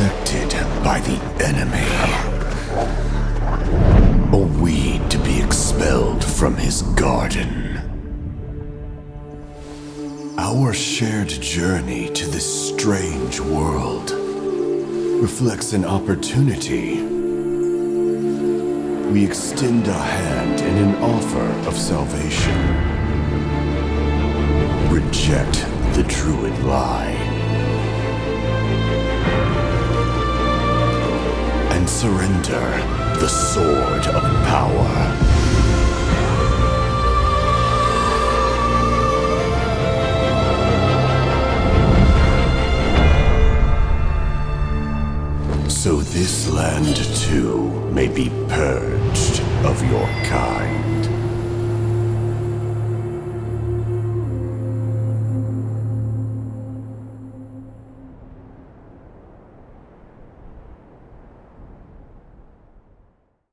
infected by the enemy. A weed to be expelled from his garden. Our shared journey to this strange world reflects an opportunity. We extend a hand in an offer of salvation. Reject the druid lie. Surrender the sword of power. So this land too may be purged of your kind.